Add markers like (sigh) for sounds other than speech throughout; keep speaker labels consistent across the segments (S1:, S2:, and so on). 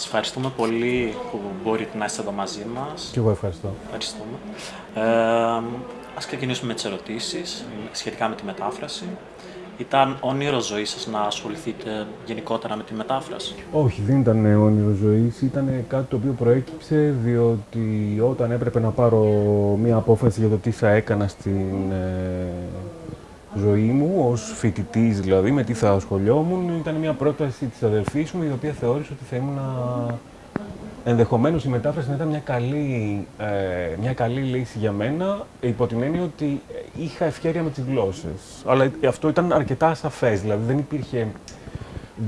S1: Σας ευχαριστούμε πολύ που μπορείτε να είστε εδώ μαζί μας.
S2: Και εγώ ευχαριστώ.
S1: Ευχαριστούμε. Ε, ας ξεκινήσουμε με τις ερωτήσεις σχετικά με τη μετάφραση. Ήταν όνειρο ζωής σας να ασχοληθείτε γενικότερα με τη μετάφραση;
S2: Όχι, δεν ήταν όνειρο ζωής. Ήταν κάτι το οποίο προέκυψε διότι όταν έπρεπε να πάρω μία απόφαση για το τι θα έκανα στην ε, ζωή μου, ως φοιτητής δηλαδή, με τι θα ασχολιόμουν, ήταν μια πρόταση της αδελφής μου, η οποία θεώρησε ότι θα ήμουν ενδεχομένως η μετάφραση να ήταν μια καλή, ε, μια καλή λύση για μένα, υπό την έννοια ότι είχα ευκαιρία με τις γλώσσες. Αλλά αυτό ήταν αρκετά ασαφές, δηλαδή δεν υπήρχε...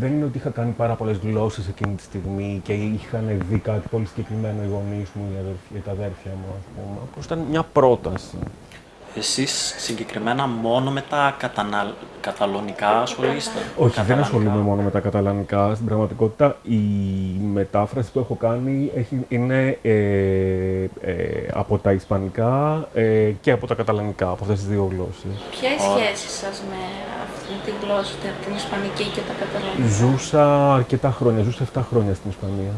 S2: Δεν είναι ότι είχα κάνει πάρα πολλές γλώσσες εκείνη τη στιγμή και είχαν δει κάτι πολύ συγκεκριμένο οι γονείς μου, οι, τα αδέρφια μου, ας πούμε. Απλώς ήταν μια πρόταση.
S1: Εσείς συγκεκριμένα μόνο με τα καταναλ... καταλωνικά ασχολείστε;
S2: Όχι, δεν ασχολούμαι μόνο με τα καταλανικά. Στην πραγματικότητα η μετάφραση που έχω κάνει έχει, είναι ε, ε, από τα ισπανικά ε, και από τα καταλανικά, από αυτές τις δύο γλώσσες.
S3: Ποια είναι η σχέση σας με αυτή τη γλώσσα, την ισπανική και τα καταλανικά.
S2: Ζούσα αρκετά χρόνια, ζούσα 7 χρόνια στην Ισπανία.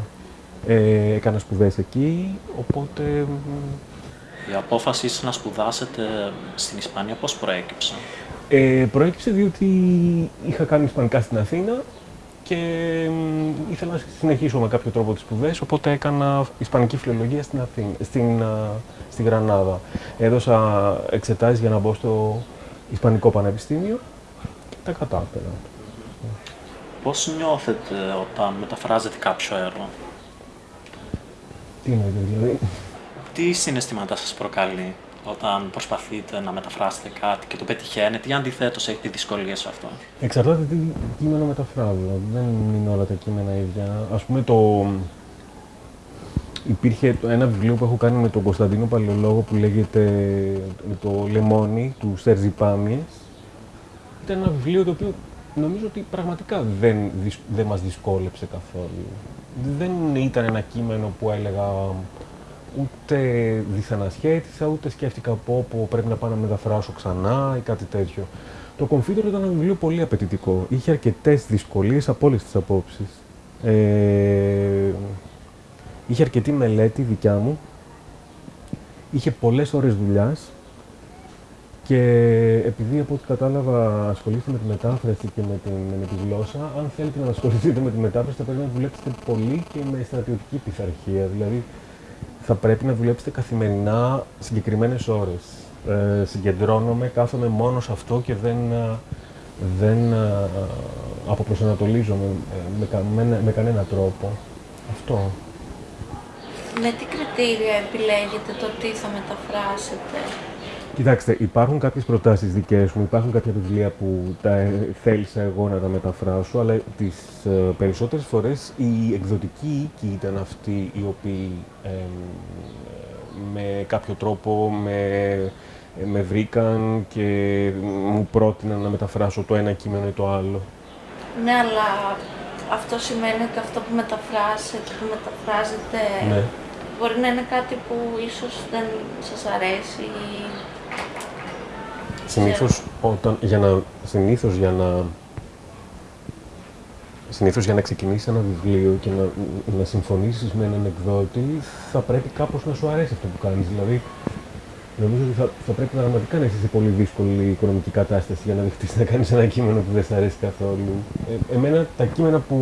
S2: Ε, έκανα σπουδές εκεί, οπότε
S1: η απόφαση να σπουδάσετε στην Ισπανία πώς προέκυψε;
S2: Ε, προέκυψε διότι είχα κάνει Ισπανικά στην Αθήνα και ήθελα να συνεχίσω με κάποιο τρόπο τις σπουδές, οπότε έκανα Ισπανική φιλολογία στην, Αθήνα, στην, στη Γρανάδα. Έδωσα εξετάσεις για να μπω στο Ισπανικό Πανεπιστήμιο και τα κατάφερα.
S1: Πώς νιώθετε όταν μεταφράζετε κάποιο έργο;
S2: Τι εννοείτε δηλαδή;
S1: Τι συναισθήματα σας προκαλεί όταν προσπαθείτε να μεταφράσετε κάτι και το πετυχαίνετε ή αντιθέτως έχετε δυσκολίες σε αυτό;
S2: Εξαρτάται τι κείμενο μεταφράζω. Δεν είναι όλα τα κείμενα ίδια. Ας πούμε το... Υπήρχε ένα βιβλίο που έχω κάνει με τον Κωνσταντίνο Παλαιολόγο που λέγεται το Λεμόνι του Σέρζι Πάμιες. Ήταν ένα βιβλίο το οποίο νομίζω ότι πραγματικά δεν, δεν μας δυσκόλεψε καθόλου. Δεν ήταν ένα κείμενο που έλεγα ούτε δίθεν ασχέτησα, ούτε σκέφτηκα πω, πω πρέπει να πάω να μεταφράσω ξανά ή κάτι τέτοιο. Το Confidor ήταν ένα βιβλίο πολύ απαιτητικό. Είχε αρκετές δυσκολίες από όλες τις απόψεις. Ε, είχε αρκετή μελέτη δικιά μου. Είχε πολλές ώρες δουλειάς. Και επειδή από ό,τι κατάλαβα ασχολείστε με τη μετάφραση και με, την, με τη γλώσσα, αν θέλετε να ασχοληθείτε με τη μετάφραση θα πρέπει να δουλέψετε πολύ και με στρατιωτική πειθαρχία. Δηλαδή θα πρέπει να δουλέψετε καθημερινά συγκεκριμένες ώρες. Ε, συγκεντρώνομαι, κάθομαι μόνο σε αυτό και δεν, ε, δεν ε, αποπροσανατολίζομαι με, με, με κανένα τρόπο. Αυτό.
S3: Με τι κριτήρια επιλέγετε το τι θα μεταφράσετε;
S2: Κοιτάξτε, υπάρχουν κάποιες προτάσεις δικές μου, υπάρχουν κάποια βιβλία που τα θέλησα εγώ να τα μεταφράσω, αλλά τις ε, περισσότερες φορές η εκδοτική οίκη ήταν αυτοί οι οποίοι με κάποιο τρόπο με, με βρήκαν και μου πρότειναν να μεταφράσω το ένα κείμενο ή το άλλο.
S3: Ναι, αλλά αυτό σημαίνει ότι αυτό που μεταφράσετε, που μεταφράζετε, ναι. μπορεί να είναι κάτι που ίσως δεν σας αρέσει ή
S2: Συνήθως, όταν, για να, συνήθως για να Συνήθως για να ξεκινήσεις ένα βιβλίο και να, να συμφωνήσεις με έναν εκδότη, θα πρέπει κάπως να σου αρέσει αυτό που κάνεις. Δηλαδή, νομίζω ότι θα, θα πρέπει πραγματικά να είσαι σε πολύ δύσκολη οικονομική κατάσταση για να δεχτείς να κάνεις ένα κείμενο που δεν σε αρέσει καθόλου. Ε, εμένα τα κείμενα που,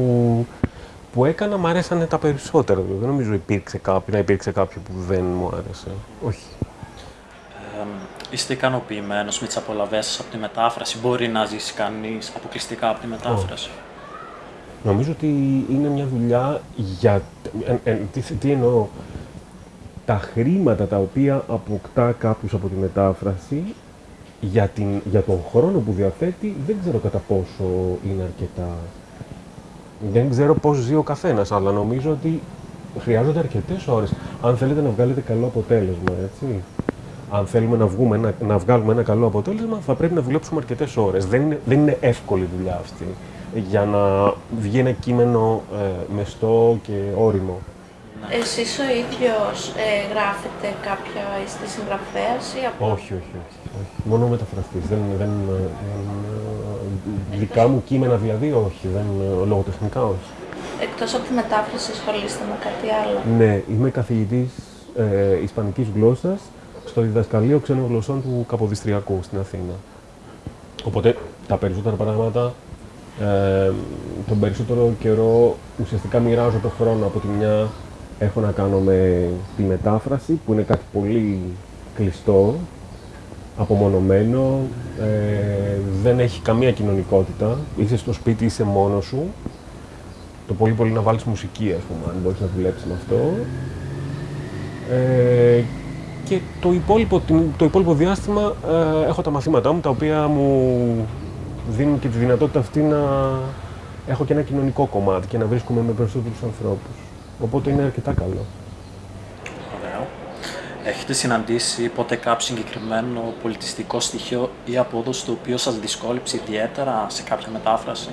S2: που έκανα μου αρέσανε τα περισσότερα. Δηλαδή. Δεν νομίζω υπήρξε κάποιο, να υπήρξε κάποιο που δεν μου άρεσε. Όχι.
S1: Είστε ικανοποιημένος με τις απολαυές σας από τη μετάφραση; Μπορεί να ζήσει κανείς αποκλειστικά από τη μετάφραση;
S2: Νομίζω ότι είναι μια δουλειά για. Ε, ε, τι, τι εννοώ; Τα χρήματα τα οποία αποκτά κάποιος από τη μετάφραση για, την, για τον χρόνο που διαθέτει δεν ξέρω κατά πόσο είναι αρκετά. Δεν ξέρω πώς ζει ο καθένας, αλλά νομίζω ότι χρειάζονται αρκετές ώρες. Αν θέλετε να βγάλετε καλό αποτέλεσμα, έτσι αν θέλουμε να, βγούμε, να, να βγάλουμε ένα καλό αποτέλεσμα, θα πρέπει να δουλέψουμε αρκετές ώρες. Δεν είναι, δεν είναι εύκολη δουλειά αυτή για να βγει ένα κείμενο ε, μεστό και όριμο.
S3: Εσείς ο ίδιος ε, γράφετε κάποια, είστε συγγραφέας ή από...
S2: Όχι, όχι, όχι. όχι. Μόνο μεταφραστής. Δεν, δεν, δεν, δικά μου κείμενα δηλαδή, όχι. Δεν, λογοτεχνικά όχι.
S3: εκτός από τη μετάφραση ασχολείστε με κάτι άλλο.
S2: Ναι, είμαι καθηγητής ε, Ισπανικής γλώσσας στο διδασκαλείο ξένων γλωσσών του Καποδιστριακού στην Αθήνα. Οπότε τα περισσότερα πράγματα, ε, τον περισσότερο καιρό ουσιαστικά μοιράζω το χρόνο από τη μια έχω να κάνω με τη μετάφραση που είναι κάτι πολύ κλειστό, απομονωμένο, ε, δεν έχει καμία κοινωνικότητα, είσαι στο σπίτι, είσαι μόνος σου, το πολύ πολύ να βάλεις μουσική, ας πούμε, αν μπορείς να δουλέψεις με αυτό. Ε, και το υπόλοιπο, το υπόλοιπο διάστημα ε, έχω τα μαθήματά μου, τα οποία μου δίνουν και τη δυνατότητα αυτή να έχω και ένα κοινωνικό κομμάτι και να βρίσκομαι με περισσότερους ανθρώπους. Οπότε είναι αρκετά καλό.
S1: Ωραίο. Έχετε συναντήσει ποτέ κάποιο συγκεκριμένο πολιτιστικό στοιχείο ή απόδοση το οποίο σας δυσκόλεψε ιδιαίτερα σε κάποια μετάφραση;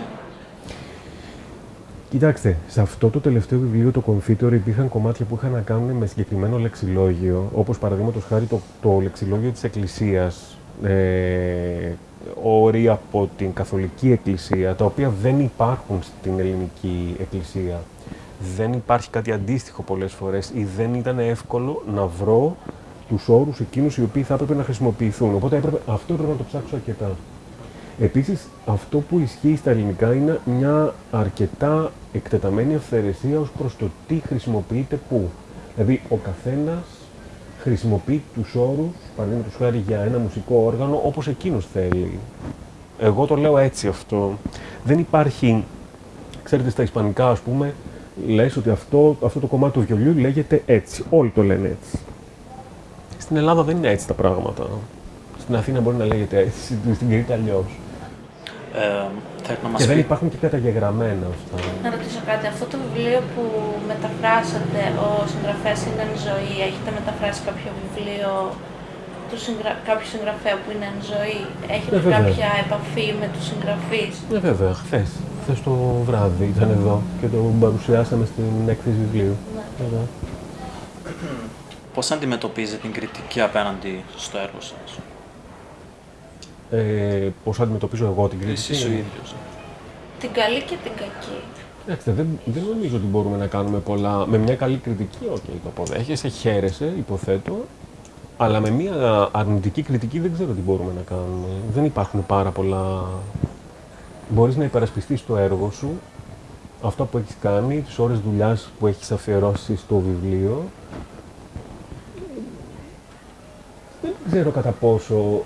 S2: Κοιτάξτε, σε αυτό το τελευταίο βιβλίο, το Confitor, υπήρχαν κομμάτια που είχαν να κάνουν με συγκεκριμένο λεξιλόγιο, όπως παραδείγματος χάρη το, το λεξιλόγιο της Εκκλησίας, ε, όροι από την Καθολική Εκκλησία, τα οποία δεν υπάρχουν στην Ελληνική Εκκλησία. Δεν υπάρχει κάτι αντίστοιχο πολλές φορές ή δεν ήταν εύκολο να βρω τους όρους εκείνους οι οποίοι θα έπρεπε να χρησιμοποιηθούν. Οπότε έπρεπε, αυτό έπρεπε να το ψάξω αρκετά. Επίσης, αυτό που ισχύει στα ελληνικά είναι μια αρκετά εκτεταμένη αυθαιρεσία ως προς το τι χρησιμοποιείται πού. Δηλαδή, ο καθένας χρησιμοποιεί τους όρους, παραδείγματος χάρη για ένα μουσικό όργανο, όπως εκείνος θέλει. Εγώ το λέω έτσι αυτό. Δεν υπάρχει, ξέρετε, στα ισπανικά, ας πούμε, λες ότι αυτό, αυτό το κομμάτι του βιολιού λέγεται έτσι. Όλοι το λένε έτσι. Στην Ελλάδα δεν είναι έτσι τα πράγματα. Στην Αθήνα μπορεί να λέγεται έτσι, στην Κρήτη αλλιώς.
S1: Ε, θέλετε να μας
S2: Και δεν
S1: πει-
S2: υπάρχουν και καταγεγραμμένα αυτά.
S3: Να ρωτήσω κάτι, αυτό το βιβλίο που μεταφράσατε, ο συγγραφέας είναι εν ζωή, έχετε μεταφράσει κάποιο βιβλίο του συγγρα... κάποιου συγγραφέα που είναι εν ζωή, έχετε
S2: Ε, βέβαια.
S3: κάποια επαφή με τους συγγραφείς;
S2: Ναι, βέβαια, χθες. Χθες το βράδυ ήταν εδώ και το παρουσιάσαμε στην έκθεση βιβλίου.
S3: Ναι.
S2: Βέβαια.
S1: Πώς αντιμετωπίζετε την κριτική απέναντι στο έργο σας;
S2: Ε, πώς αντιμετωπίζω εγώ την κριτική.
S1: Εσείς ο ίδιος.
S3: Την καλή και την κακή.
S2: Κοιτάξτε, δεν, δεν νομίζω ότι μπορούμε να κάνουμε πολλά. Με μια καλή κριτική, οκ, το αποδέχεσαι, χαίρεσαι, υποθέτω. Αλλά με μια αρνητική κριτική δεν ξέρω τι μπορούμε να κάνουμε. Δεν υπάρχουν πάρα πολλά. Μπορείς να υπερασπιστείς το έργο σου, αυτό που έχεις κάνει, τις ώρες δουλειάς που έχεις αφιερώσει στο βιβλίο. Δεν ξέρω κατά πόσο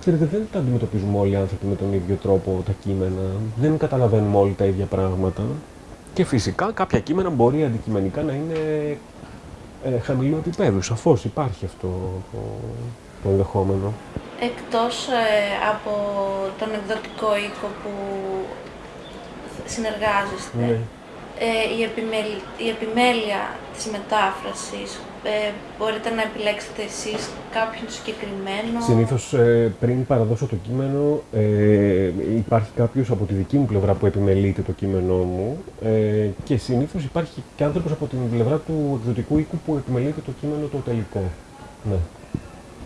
S2: Ξέρετε, δεν τα αντιμετωπίζουμε όλοι οι άνθρωποι με τον ίδιο τρόπο τα κείμενα. Δεν καταλαβαίνουμε όλοι τα ίδια πράγματα. Και φυσικά κάποια κείμενα μπορεί αντικειμενικά να είναι ε, χαμηλού επίπεδου. Σαφώς υπάρχει αυτό το, το ενδεχόμενο.
S3: Εκτός ε, από τον εκδοτικό οίκο που συνεργάζεστε,
S2: Ναι.
S3: ε, η, επιμέλ- η επιμέλεια της μετάφρασης, ε, μπορείτε να επιλέξετε εσείς κάποιον συγκεκριμένο.
S2: Συνήθως πριν παραδώσω το κείμενο, ε, υπάρχει κάποιος από τη δική μου πλευρά που επιμελείται το κείμενό μου ε, και συνήθως υπάρχει και άνθρωπος από την πλευρά του εκδοτικού οίκου που επιμελείται το κείμενο το τελικό. Ναι.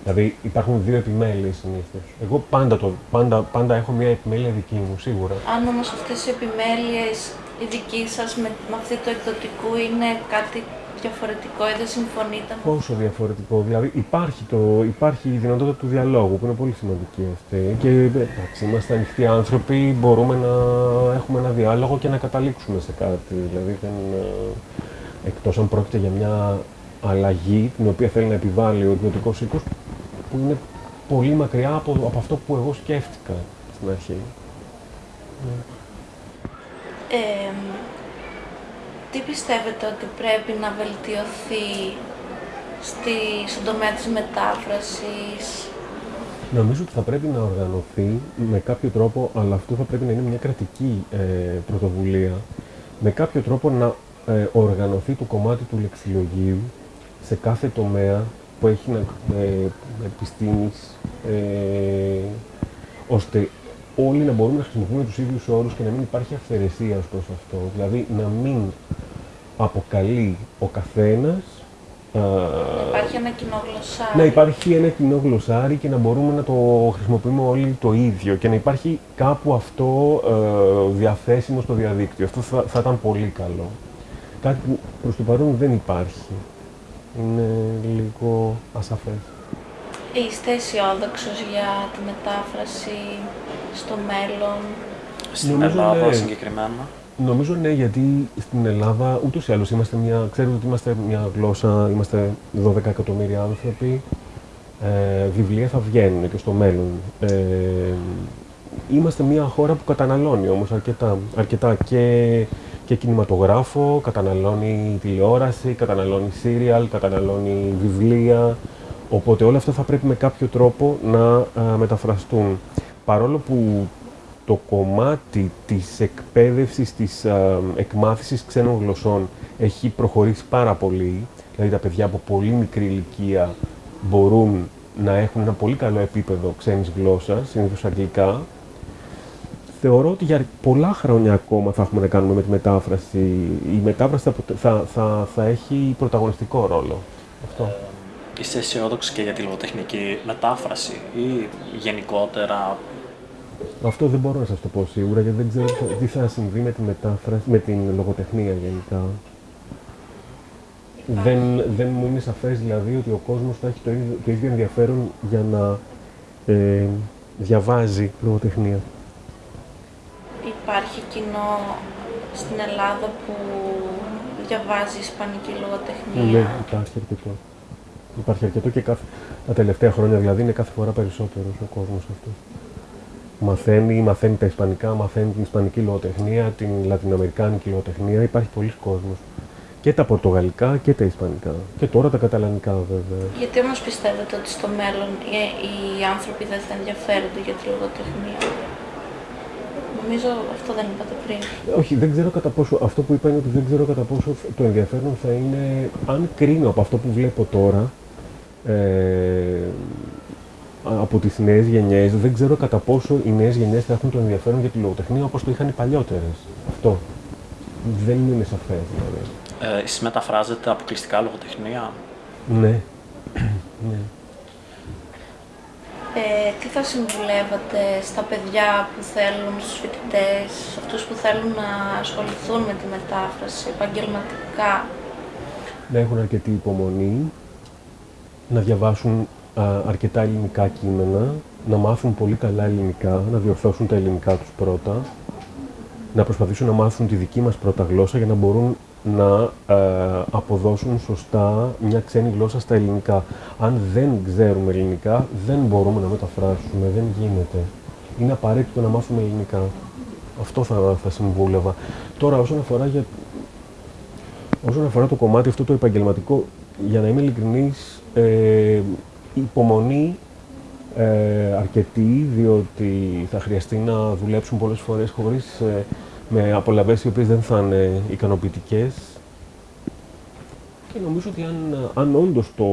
S2: Δηλαδή υπάρχουν δύο επιμέλειες συνήθως. Εγώ πάντα, το, πάντα, πάντα έχω μια επιμέλεια δική μου, σίγουρα.
S3: Αν όμως αυτές οι επιμέλειες, η δική σας με, με αυτή του εκδοτικού είναι κάτι διαφορετικό ή δεν συμφωνείτε με
S2: Πόσο διαφορετικό. Δηλαδή υπάρχει, το, υπάρχει η δυνατότητα του διαλόγου που είναι πολύ σημαντική αυτή. Και εντάξει, είμαστε ανοιχτοί άνθρωποι, μπορούμε να έχουμε ένα διάλογο και να καταλήξουμε σε κάτι. Δηλαδή δεν, ε, εκτός αν πρόκειται για μια αλλαγή την οποία θέλει να επιβάλλει ο εκδοτικός οίκος που είναι πολύ μακριά από, από αυτό που εγώ σκέφτηκα στην αρχή.
S3: Ε, τι πιστεύετε ότι πρέπει να βελτιωθεί στη, στον τομέα της μετάφρασης,
S2: Νομίζω ότι θα πρέπει να οργανωθεί με κάποιο τρόπο, αλλά αυτό θα πρέπει να είναι μια κρατική ε, πρωτοβουλία, με κάποιο τρόπο να ε, οργανωθεί το κομμάτι του λεξιλογίου σε κάθε τομέα που έχει να, ε, επιστήμης, ε, ώστε όλοι να μπορούμε να χρησιμοποιούμε τους ίδιους όρους και να μην υπάρχει αυθαιρεσίας ως προς αυτό. Δηλαδή να μην αποκαλεί ο καθένας ε,
S3: Υπάρχει ένα κοινό γλωσσάρι.
S2: να υπάρχει ένα κοινό γλωσσάρι και να μπορούμε να το χρησιμοποιούμε όλοι το ίδιο και να υπάρχει κάπου αυτό ε, διαθέσιμο στο διαδίκτυο. Αυτό θα, θα ήταν πολύ καλό. Κάτι που προς το παρόν δεν υπάρχει. Είναι λίγο ασαφές.
S3: Είστε αισιόδοξος για τη μετάφραση στο μέλλον;
S1: Στην
S2: Νομίζω,
S1: Ελλάδα
S2: ναι.
S1: συγκεκριμένα.
S2: Νομίζω ναι, γιατί στην Ελλάδα ούτως ή άλλως είμαστε μια. Ξέρετε ότι είμαστε μια γλώσσα, είμαστε 12 εκατομμύρια άνθρωποι. Ε, βιβλία θα βγαίνουν και στο μέλλον. Ε, είμαστε μια χώρα που καταναλώνει όμως αρκετά, αρκετά και, και κινηματογράφο, καταναλώνει τηλεόραση, καταναλώνει σύριαλ, καταναλώνει βιβλία. Οπότε όλα αυτά θα πρέπει με κάποιο τρόπο να α, μεταφραστούν. Παρόλο που το κομμάτι της εκπαίδευσης, της α, εκμάθησης ξένων γλωσσών έχει προχωρήσει πάρα πολύ. Δηλαδή τα παιδιά από πολύ μικρή ηλικία μπορούν να έχουν ένα πολύ καλό επίπεδο ξένης γλώσσας, συνήθως αγγλικά. Θεωρώ ότι για πολλά χρόνια ακόμα θα έχουμε να κάνουμε με τη μετάφραση. Η μετάφραση θα, ποτε- θα, θα, θα έχει πρωταγωνιστικό ρόλο. Αυτό.
S1: Είστε αισιόδοξοι και για τη λογοτεχνική μετάφραση ή γενικότερα
S2: Αυτό δεν μπορώ να σας το πω σίγουρα γιατί δεν ξέρω τι θα- τι θα συμβεί με, τη μετάφραση, με την λογοτεχνία γενικά. Δεν, δεν μου είναι σαφές δηλαδή ότι ο κόσμος θα έχει το ίδιο, το ίδιο ενδιαφέρον για να ε, διαβάζει λογοτεχνία.
S3: Υπάρχει κοινό στην Ελλάδα που διαβάζει ισπανική λογοτεχνία;
S2: Ναι, υπάρχει αρκετό. Υπάρχει αρκετό και κάθε, τα τελευταία χρόνια δηλαδή είναι κάθε φορά περισσότερος ο κόσμος αυτός. Μαθαίνει, μαθαίνει τα ισπανικά, μαθαίνει την ισπανική λογοτεχνία, την λατινοαμερικάνικη λογοτεχνία. Υπάρχει πολλοί κόσμος. Και τα πορτογαλικά και τα ισπανικά. Και τώρα τα καταλανικά βέβαια.
S3: Γιατί όμως πιστεύετε ότι στο μέλλον οι, οι άνθρωποι δεν θα ενδιαφέρονται για τη λογοτεχνία; Νομίζω αυτό δεν είπατε πριν.
S2: Όχι, δεν ξέρω κατά πόσο. Αυτό που είπα είναι ότι δεν ξέρω κατά πόσο το ενδιαφέρον θα είναι. Αν κρίνω από αυτό που βλέπω τώρα. Ε, από τις νέες γενιές, δεν ξέρω κατά πόσο οι νέες γενιές θα έχουν το ενδιαφέρον για τη λογοτεχνία όπως το είχαν οι παλιότερες. Αυτό. Δεν είναι σαφές δηλαδή.
S1: ε, εσείς μεταφράζετε αποκλειστικά λογοτεχνία;
S2: Ναι. (clears throat) ναι.
S3: Ε, τι θα συμβουλεύατε στα παιδιά που θέλουν, στους φοιτητές, σε αυτούς που θέλουν να ασχοληθούν με τη μετάφραση επαγγελματικά;
S2: να έχουν αρκετή υπομονή, να διαβάσουν α, αρκετά ελληνικά κείμενα, να μάθουν πολύ καλά ελληνικά, να διορθώσουν τα ελληνικά τους πρώτα, να προσπαθήσουν να μάθουν τη δική μας πρώτα γλώσσα για να μπορούν να ε, αποδώσουν σωστά μια ξένη γλώσσα στα ελληνικά. Αν δεν ξέρουμε ελληνικά, δεν μπορούμε να μεταφράσουμε, δεν γίνεται. Είναι απαραίτητο να μάθουμε ελληνικά. Αυτό θα, θα συμβούλευα. Τώρα, όσον αφορά για Όσον αφορά το κομμάτι αυτό το επαγγελματικό, για να είμαι ειλικρινής, ε, υπομονή ε, αρκετή, διότι θα χρειαστεί να δουλέψουν πολλές φορές χωρίς, ε, με απολαβές οι οποίες δεν θα είναι ικανοποιητικές. Και νομίζω ότι αν, αν όντως το,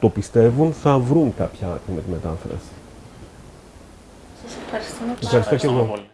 S2: το πιστεύουν, θα βρουν κάποια άκρη με τη μετάφραση.
S3: Σας ευχαριστούμε πάρα
S2: Ευχαριστώ και
S1: Ευχαριστούμε
S2: εγώ.
S1: πολύ.